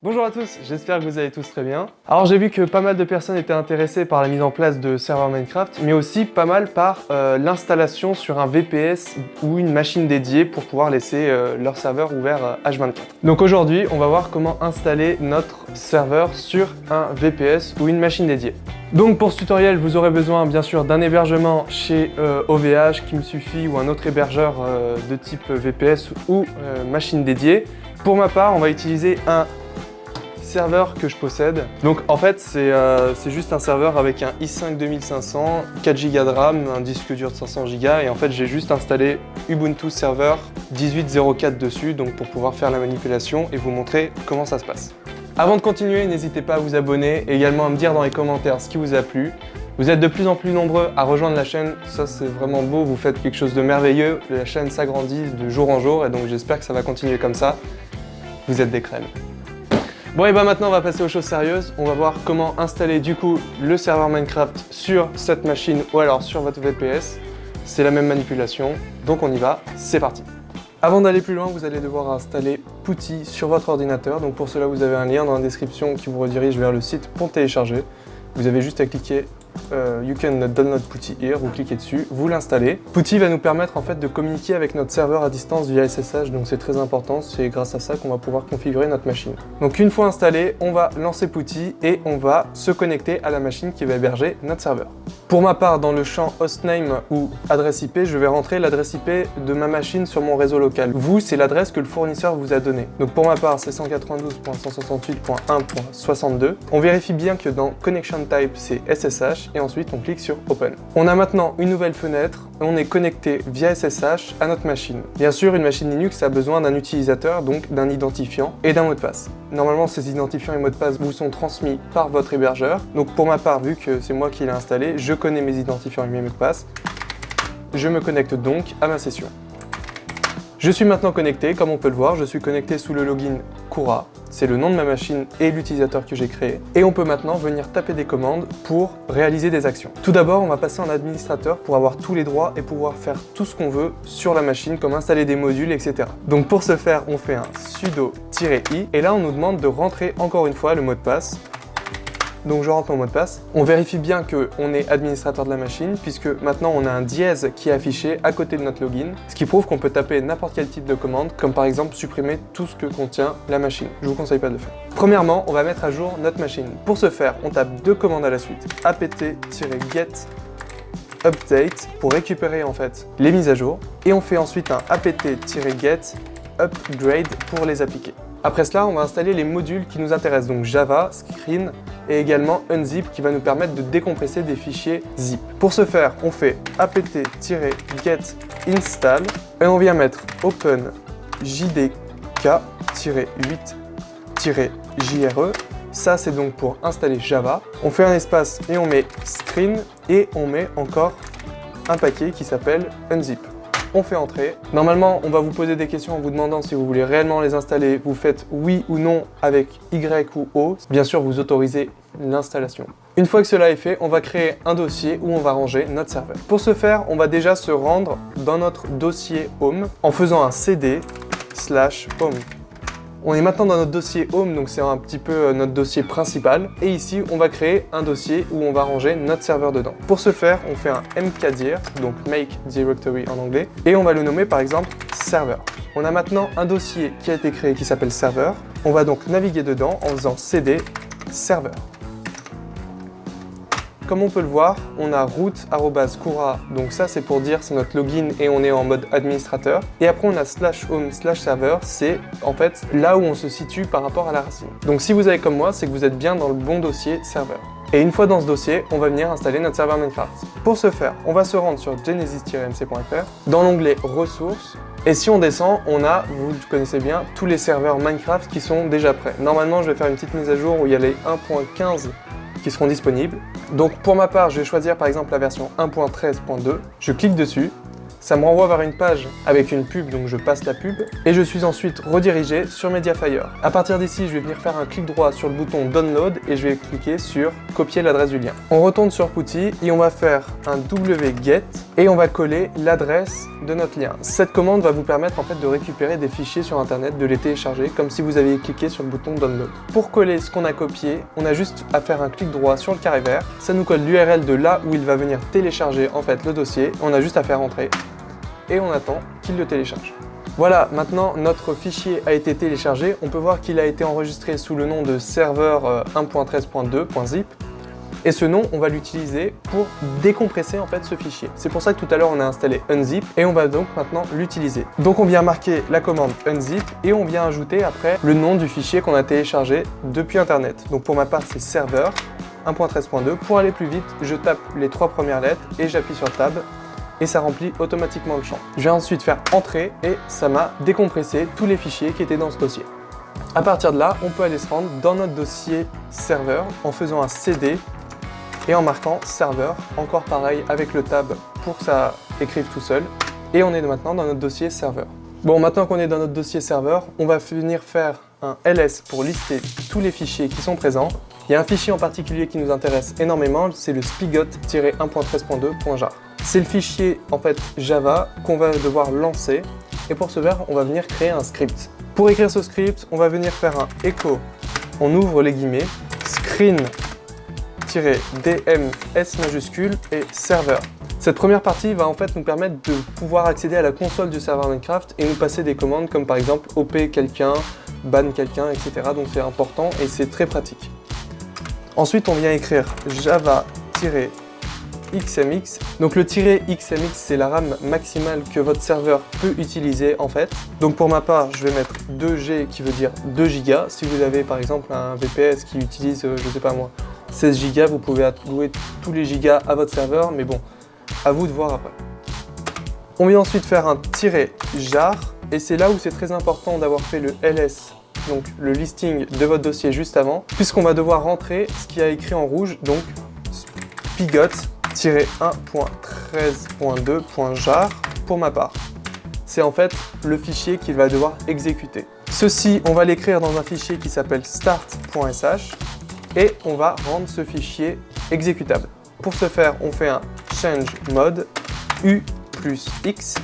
Bonjour à tous, j'espère que vous allez tous très bien. Alors j'ai vu que pas mal de personnes étaient intéressées par la mise en place de serveurs Minecraft, mais aussi pas mal par euh, l'installation sur un VPS ou une machine dédiée pour pouvoir laisser euh, leur serveur ouvert H24. Euh, Donc aujourd'hui, on va voir comment installer notre serveur sur un VPS ou une machine dédiée. Donc pour ce tutoriel, vous aurez besoin bien sûr d'un hébergement chez OVH qui me suffit ou un autre hébergeur de type VPS ou machine dédiée. Pour ma part, on va utiliser un serveur que je possède. Donc en fait, euh, c'est juste un serveur avec un i5 2500, 4 Go de RAM, un disque dur de 500 Go et en fait j'ai juste installé Ubuntu Server 18.04 dessus donc pour pouvoir faire la manipulation et vous montrer comment ça se passe. Avant de continuer, n'hésitez pas à vous abonner et également à me dire dans les commentaires ce qui vous a plu. Vous êtes de plus en plus nombreux à rejoindre la chaîne, ça c'est vraiment beau, vous faites quelque chose de merveilleux, la chaîne s'agrandit de jour en jour et donc j'espère que ça va continuer comme ça. Vous êtes des crèmes. Bon et bah maintenant on va passer aux choses sérieuses. On va voir comment installer du coup le serveur Minecraft sur cette machine ou alors sur votre VPS. C'est la même manipulation, donc on y va, c'est parti. Avant d'aller plus loin, vous allez devoir installer Putty sur votre ordinateur. Donc pour cela, vous avez un lien dans la description qui vous redirige vers le site pour télécharger. Vous avez juste à cliquer euh, you can download Putty here, vous cliquez dessus, vous l'installez. Putty va nous permettre en fait de communiquer avec notre serveur à distance via SSH, donc c'est très important, c'est grâce à ça qu'on va pouvoir configurer notre machine. Donc une fois installé, on va lancer Putty et on va se connecter à la machine qui va héberger notre serveur. Pour ma part, dans le champ hostname ou adresse IP, je vais rentrer l'adresse IP de ma machine sur mon réseau local. Vous, c'est l'adresse que le fournisseur vous a donnée. Donc pour ma part, c'est 192.168.1.62. On vérifie bien que dans Connection Type, c'est SSH et ensuite on clique sur Open. On a maintenant une nouvelle fenêtre on est connecté via SSH à notre machine. Bien sûr, une machine Linux a besoin d'un utilisateur, donc d'un identifiant et d'un mot de passe. Normalement, ces identifiants et mots de passe vous sont transmis par votre hébergeur. Donc pour ma part, vu que c'est moi qui l'ai installé, je connais mes identifiants et mes mots de passe. Je me connecte donc à ma session. Je suis maintenant connecté, comme on peut le voir, je suis connecté sous le login Kura. C'est le nom de ma machine et l'utilisateur que j'ai créé. Et on peut maintenant venir taper des commandes pour réaliser des actions. Tout d'abord, on va passer en administrateur pour avoir tous les droits et pouvoir faire tout ce qu'on veut sur la machine, comme installer des modules, etc. Donc pour ce faire, on fait un sudo-i et là on nous demande de rentrer encore une fois le mot de passe donc je rentre mon mot de passe. On vérifie bien qu'on est administrateur de la machine, puisque maintenant on a un dièse qui est affiché à côté de notre login, ce qui prouve qu'on peut taper n'importe quel type de commande, comme par exemple supprimer tout ce que contient la machine. Je vous conseille pas de le faire. Premièrement, on va mettre à jour notre machine. Pour ce faire, on tape deux commandes à la suite. apt-get update pour récupérer en fait les mises à jour et on fait ensuite un apt-get upgrade pour les appliquer. Après cela, on va installer les modules qui nous intéressent, donc Java, Screen et également Unzip qui va nous permettre de décompresser des fichiers zip. Pour ce faire, on fait apt-get install et on vient mettre open jdk-8-jre. Ça, c'est donc pour installer Java. On fait un espace et on met screen et on met encore un paquet qui s'appelle unzip on fait entrer. Normalement, on va vous poser des questions en vous demandant si vous voulez réellement les installer. Vous faites oui ou non avec Y ou O. Bien sûr, vous autorisez l'installation. Une fois que cela est fait, on va créer un dossier où on va ranger notre serveur. Pour ce faire, on va déjà se rendre dans notre dossier Home en faisant un cd slash home. On est maintenant dans notre dossier Home, donc c'est un petit peu euh, notre dossier principal. Et ici, on va créer un dossier où on va ranger notre serveur dedans. Pour ce faire, on fait un mkdir, donc make directory en anglais, et on va le nommer par exemple server. On a maintenant un dossier qui a été créé qui s'appelle server. On va donc naviguer dedans en faisant cd server. Comme on peut le voir, on a root.cura, donc ça c'est pour dire c'est notre login et on est en mode administrateur. Et après on a slash home slash server, c'est en fait là où on se situe par rapport à la racine. Donc si vous avez comme moi, c'est que vous êtes bien dans le bon dossier serveur. Et une fois dans ce dossier, on va venir installer notre serveur Minecraft. Pour ce faire, on va se rendre sur genesis-mc.fr, dans l'onglet ressources, et si on descend, on a, vous connaissez bien, tous les serveurs Minecraft qui sont déjà prêts. Normalement, je vais faire une petite mise à jour où il y a les 1.15 qui seront disponibles. Donc pour ma part, je vais choisir par exemple la version 1.13.2. Je clique dessus ça me renvoie vers une page avec une pub, donc je passe la pub, et je suis ensuite redirigé sur Mediafire. À partir d'ici, je vais venir faire un clic droit sur le bouton Download et je vais cliquer sur Copier l'adresse du lien. On retourne sur Putty et on va faire un wget et on va coller l'adresse de notre lien. Cette commande va vous permettre en fait de récupérer des fichiers sur internet, de les télécharger comme si vous aviez cliqué sur le bouton Download. Pour coller ce qu'on a copié, on a juste à faire un clic droit sur le carré vert, ça nous colle l'URL de là où il va venir télécharger en fait le dossier, on a juste à faire entrer et on attend qu'il le télécharge. Voilà, maintenant notre fichier a été téléchargé. On peut voir qu'il a été enregistré sous le nom de serveur 1.13.2.zip. Euh, et ce nom, on va l'utiliser pour décompresser en fait ce fichier. C'est pour ça que tout à l'heure on a installé unzip et on va donc maintenant l'utiliser. Donc on vient marquer la commande unzip et on vient ajouter après le nom du fichier qu'on a téléchargé depuis internet. Donc pour ma part c'est serveur 1.13.2. Pour aller plus vite, je tape les trois premières lettres et j'appuie sur Tab et ça remplit automatiquement le champ. Je vais ensuite faire Entrer et ça m'a décompressé tous les fichiers qui étaient dans ce dossier. À partir de là, on peut aller se rendre dans notre dossier serveur en faisant un CD et en marquant serveur, encore pareil avec le tab pour que ça écrive tout seul. Et on est maintenant dans notre dossier serveur. Bon, maintenant qu'on est dans notre dossier serveur, on va venir faire un ls pour lister tous les fichiers qui sont présents. Il y a un fichier en particulier qui nous intéresse énormément, c'est le spigot-1.13.2.jar. C'est le fichier en fait Java qu'on va devoir lancer et pour ce faire, on va venir créer un script. Pour écrire ce script, on va venir faire un echo, on ouvre les guillemets, screen-dms majuscule et serveur. Cette première partie va en fait nous permettre de pouvoir accéder à la console du serveur Minecraft et nous passer des commandes comme par exemple op quelqu'un, ban quelqu'un, etc. Donc c'est important et c'est très pratique. Ensuite, on vient écrire java XMX. Donc le tiret XMX, c'est la RAM maximale que votre serveur peut utiliser en fait. Donc pour ma part, je vais mettre 2G qui veut dire 2 Go. Si vous avez par exemple un VPS qui utilise, euh, je sais pas moi, 16 Go, vous pouvez allouer tous les gigas à votre serveur, mais bon, à vous de voir après. On vient ensuite faire un tiret jar, et c'est là où c'est très important d'avoir fait le ls, donc le listing de votre dossier juste avant, puisqu'on va devoir rentrer ce qui a écrit en rouge, donc pigot-1.13.2.jar pour ma part. C'est en fait le fichier qu'il va devoir exécuter. Ceci, on va l'écrire dans un fichier qui s'appelle start.sh et on va rendre ce fichier exécutable. Pour ce faire, on fait un change mode u plus x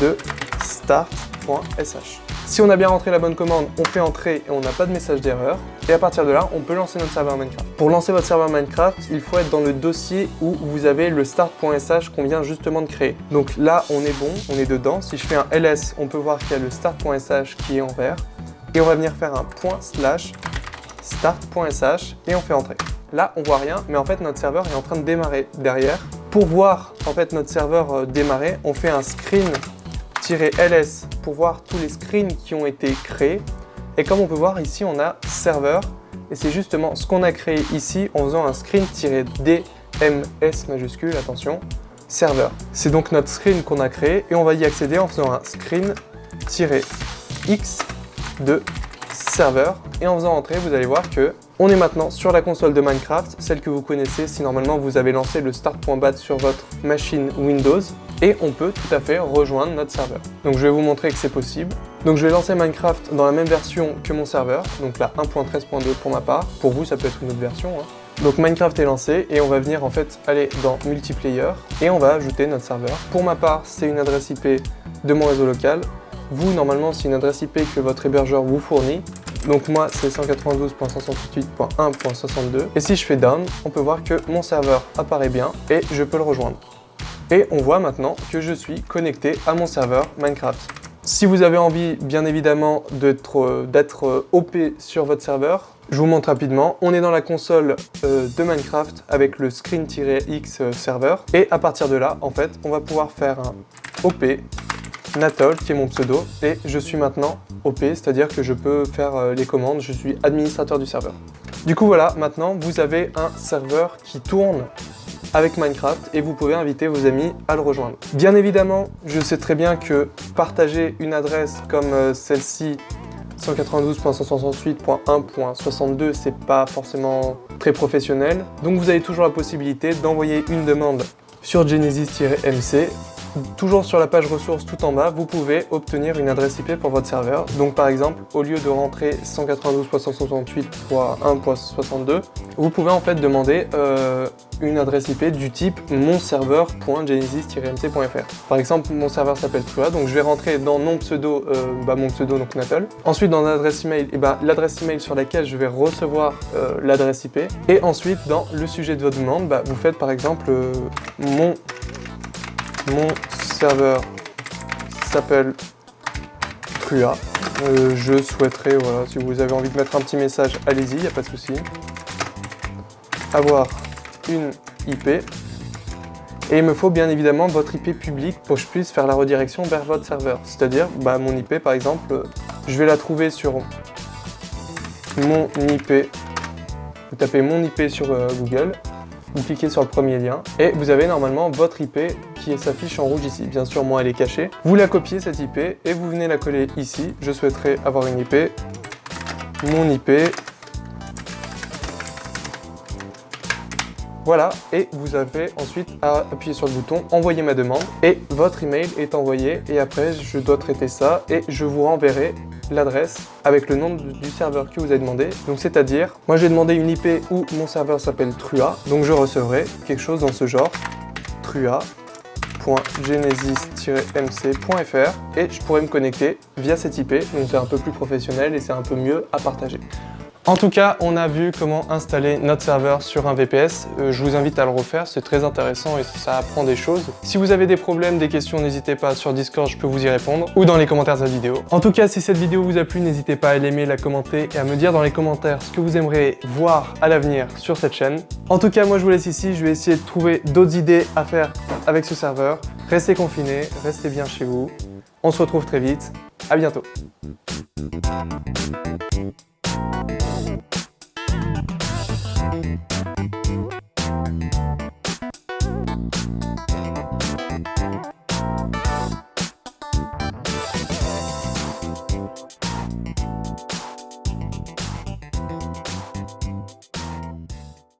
de start.sh. Si on a bien rentré la bonne commande, on fait entrer et on n'a pas de message d'erreur. Et à partir de là, on peut lancer notre serveur Minecraft. Pour lancer votre serveur Minecraft, il faut être dans le dossier où vous avez le start.sh qu'on vient justement de créer. Donc là, on est bon, on est dedans. Si je fais un ls, on peut voir qu'il y a le start.sh qui est en vert. Et on va venir faire un point slash start.sh et on fait entrer. Là, on voit rien, mais en fait, notre serveur est en train de démarrer derrière. Pour voir en fait notre serveur euh, démarrer, on fait un screen ls pour voir tous les screens qui ont été créés. Et comme on peut voir ici, on a serveur. Et c'est justement ce qu'on a créé ici en faisant un screen-dms majuscule, attention, serveur. C'est donc notre screen qu'on a créé et on va y accéder en faisant un screen-x de serveur. Et en faisant entrer, vous allez voir que on est maintenant sur la console de Minecraft, celle que vous connaissez si normalement vous avez lancé le start.bat sur votre machine Windows et on peut tout à fait rejoindre notre serveur. Donc je vais vous montrer que c'est possible. Donc je vais lancer Minecraft dans la même version que mon serveur, donc la 1.13.2 pour ma part. Pour vous, ça peut être une autre version. Hein. Donc Minecraft est lancé et on va venir en fait aller dans multiplayer et on va ajouter notre serveur. Pour ma part, c'est une adresse IP de mon réseau local. Vous, normalement, c'est une adresse IP que votre hébergeur vous fournit. Donc moi, c'est 192.168.1.62. Et si je fais down, on peut voir que mon serveur apparaît bien et je peux le rejoindre. Et on voit maintenant que je suis connecté à mon serveur Minecraft. Si vous avez envie, bien évidemment, d'être euh, OP sur votre serveur, je vous montre rapidement. On est dans la console euh, de Minecraft avec le screen-x euh, serveur. Et à partir de là, en fait, on va pouvoir faire un OP Natol, qui est mon pseudo, et je suis maintenant OP, c'est-à-dire que je peux faire les commandes, je suis administrateur du serveur. Du coup voilà, maintenant vous avez un serveur qui tourne avec Minecraft et vous pouvez inviter vos amis à le rejoindre. Bien évidemment, je sais très bien que partager une adresse comme euh, celle-ci 192.168.1.62 c'est pas forcément très professionnel donc vous avez toujours la possibilité d'envoyer une demande sur Genesis-MC toujours sur la page ressources tout en bas, vous pouvez obtenir une adresse IP pour votre serveur. Donc par exemple, au lieu de rentrer 192.168.1.62, vous pouvez en fait demander euh, une adresse IP du type monserveur.genesis-mc.fr. Par exemple, mon serveur s'appelle Trua, donc je vais rentrer dans nom pseudo, euh, bah, mon pseudo donc Natal. Ensuite dans l'adresse email, eh bah, l'adresse email sur laquelle je vais recevoir euh, l'adresse IP. Et ensuite dans le sujet de votre demande, bah, vous faites par exemple mon mon serveur s'appelle Trua. Euh, je souhaiterais, voilà, si vous avez envie de mettre un petit message, allez-y, il n'y a pas de souci. Avoir une IP. Et il me faut bien évidemment votre IP public pour que je puisse faire la redirection vers votre serveur. C'est-à-dire, bah, mon IP par exemple, je vais la trouver sur mon IP. Vous tapez mon IP sur euh, Google, vous cliquez sur le premier lien et vous avez normalement votre IP qui s'affiche en rouge ici. Bien sûr, moi, elle est cachée. Vous la copiez, cette IP, et vous venez la coller ici. Je souhaiterais avoir une IP, mon IP, Voilà, et vous avez ensuite à appuyer sur le bouton « Envoyer ma demande » et votre email est envoyé et après je dois traiter ça et je vous renverrai l'adresse avec le nom du serveur que vous avez demandé. Donc c'est-à-dire, moi j'ai demandé une IP où mon serveur s'appelle Trua, donc je recevrai quelque chose dans ce genre, trua.genesis-mc.fr et je pourrais me connecter via cette IP, donc c'est un peu plus professionnel et c'est un peu mieux à partager. En tout cas, on a vu comment installer notre serveur sur un VPS. Euh, je vous invite à le refaire, c'est très intéressant et ça apprend des choses. Si vous avez des problèmes, des questions, n'hésitez pas sur Discord, je peux vous y répondre, ou dans les commentaires de la vidéo. En tout cas, si cette vidéo vous a plu, n'hésitez pas à l'aimer, la commenter et à me dire dans les commentaires ce que vous aimeriez voir à l'avenir sur cette chaîne. En tout cas, moi je vous laisse ici, je vais essayer de trouver d'autres idées à faire avec ce serveur. Restez confinés, restez bien chez vous. On se retrouve très vite, à bientôt